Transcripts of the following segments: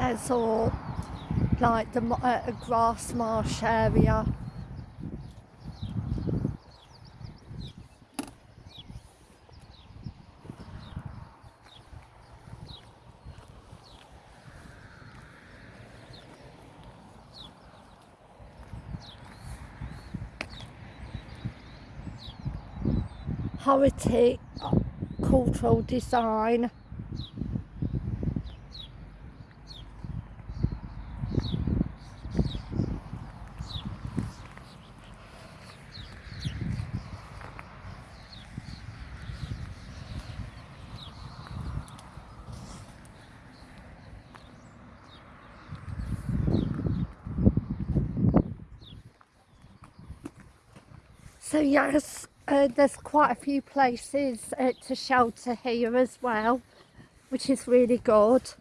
There's all like the uh, grass marsh area. Heritage cultural design. So yes, uh, there's quite a few places uh, to shelter here as well, which is really good.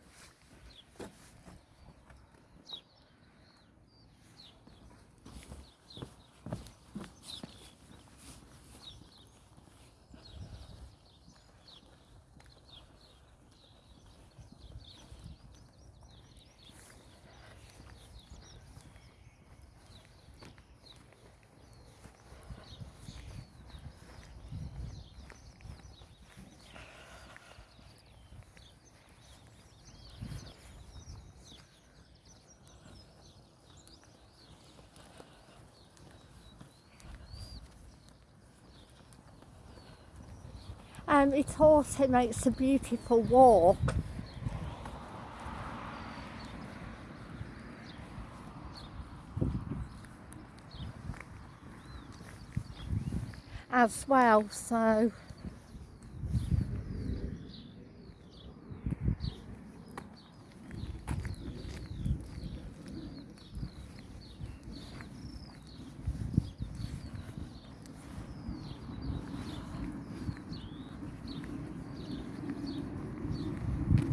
Um, it also makes a beautiful walk. As well, so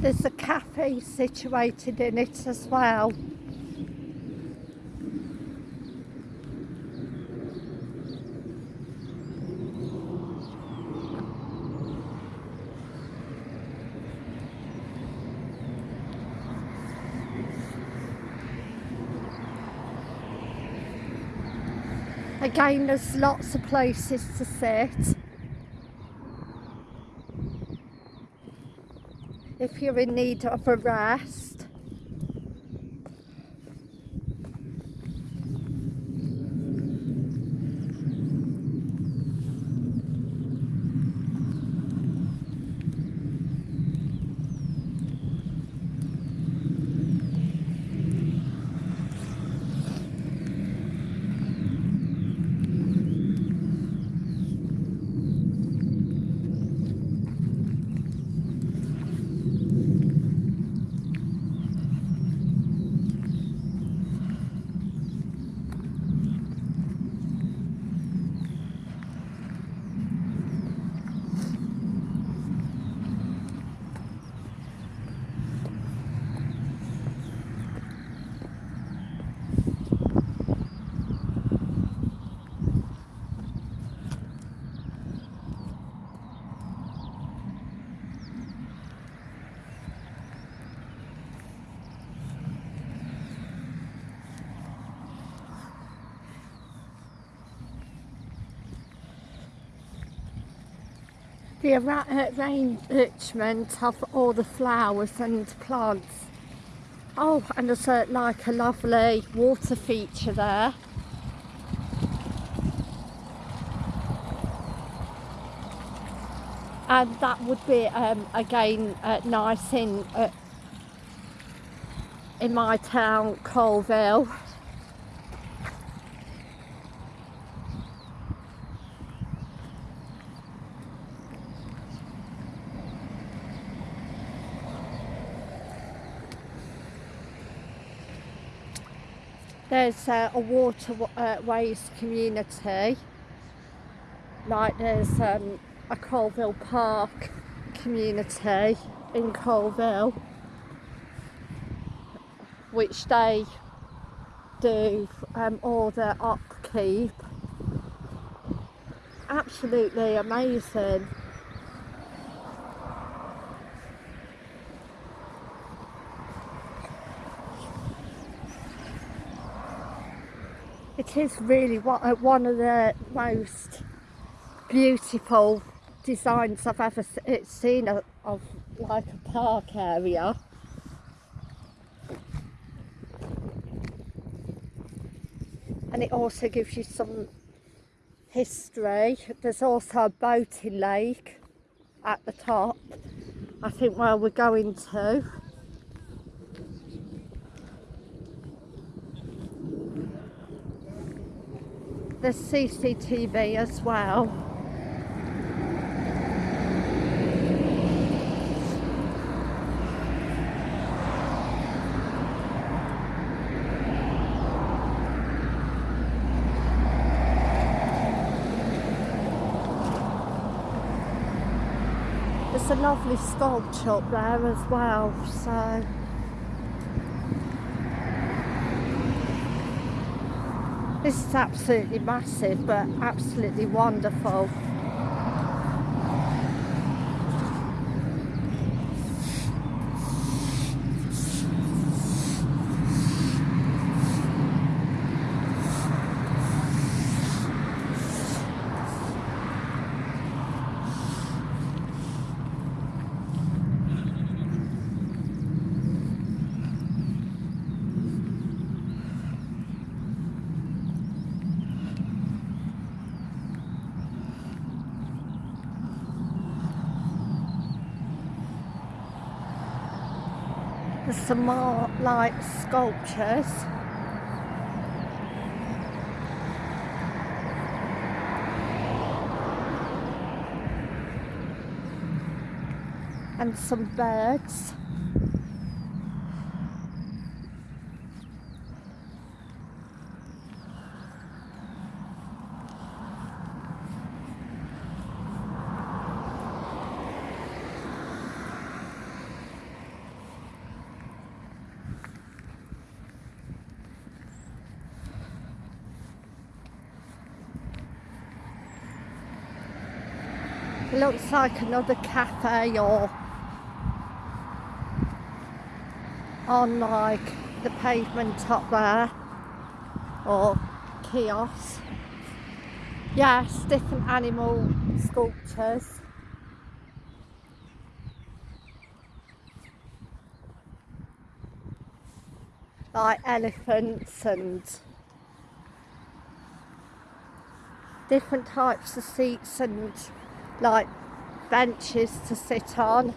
there's a cafe situated in it as well. Again, there's lots of places to sit. If you're in need of a rest. The arra- uh, arrangement of all the flowers and plants. Oh, and there's a, like a lovely water feature there. And that would be um, again uh, nice in uh, in my town, Coalville. There's uh, a waterways uh, community. Like there's um, a Coalville Park community in Coalville which they do um, all their upkeep. Absolutely amazing It is really one uh, of the most beautiful designs I've ever seen of, of like a park area. And it also gives you some history. There's also a boating lake at the top. I think where we're going to. There's CCTV as well. There's a lovely sculpture up there as well, so This is absolutely massive, but absolutely wonderful. Some more like sculptures. And some birds. Looks like another cafe or on like the pavement up there or kiosk. Yes, different animal sculptures. Like elephants and different types of seats and like benches to sit on.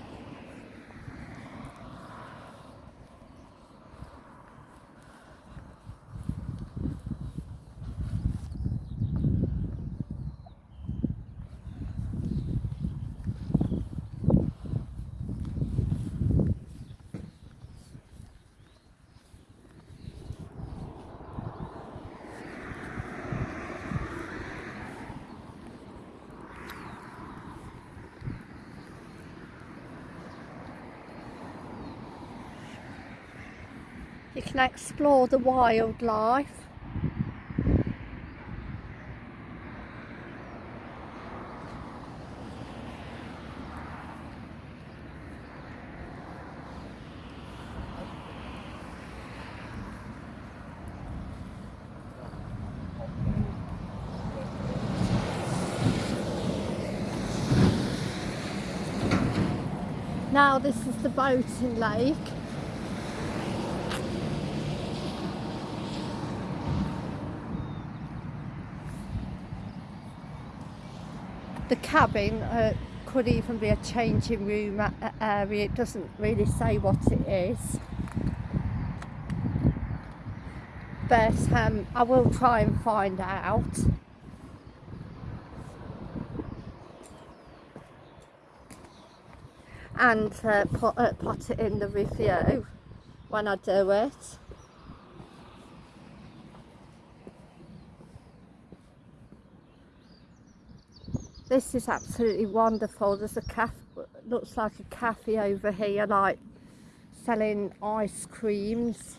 You can explore the wildlife. Now this is the boating lake. The cabin uh, could even be a changing room area. It doesn't really say what it is. But um, I will try and find out. And uh, put, uh, put it in the review when I do it This is absolutely wonderful. There's a cafe, looks like a cafe over here, like selling ice creams.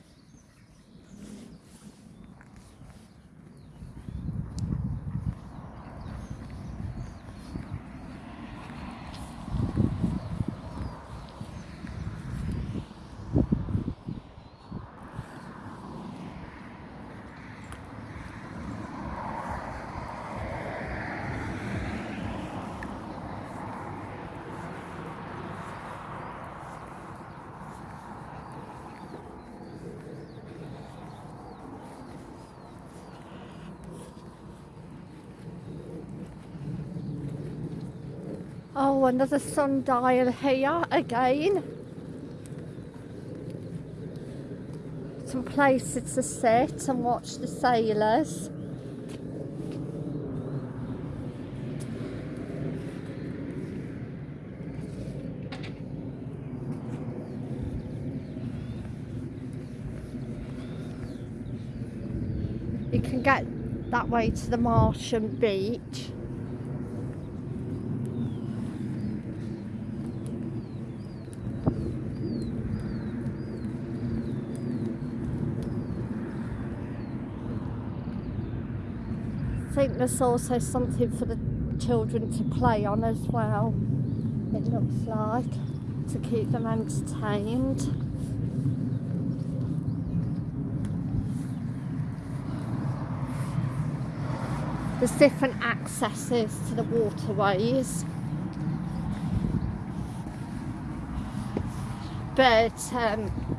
Oh, another sundial here again. Some places to sit and watch the sailors. You can get that way to the Martian beach. I think there's also something for the children to play on as well. It looks like to keep them entertained. There's different accesses to the waterways. But um,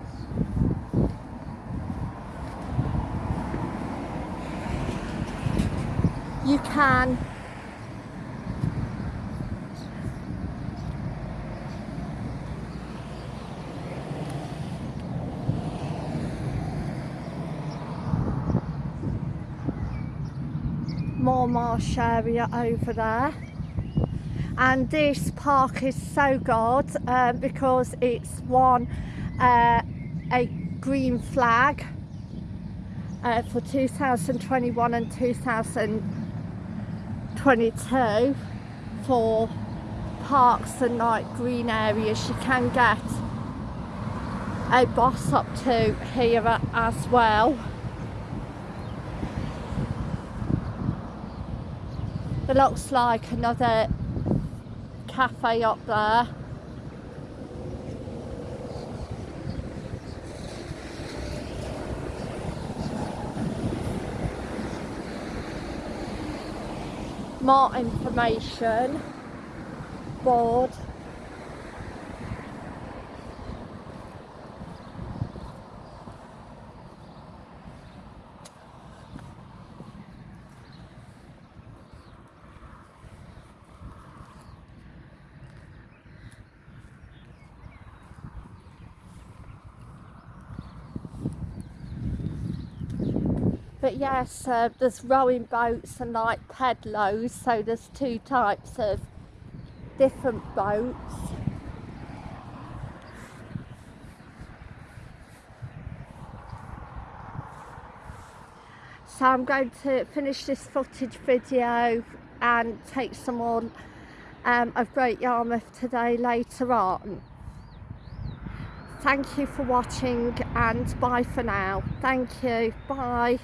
you can. More marsh area over there. And this park is so good uh, because it's won uh, a green flag uh, for 2021 and 2022 for parks and like green areas you can get a bus up to here as well It looks like another cafe up there. More information. Board but yes uh, there's rowing boats and like pedlos so there's two types of different boats. So I'm going to finish this footage video and take some more um, of Great Yarmouth today later on. Thank you for watching and bye for now. Thank you. Bye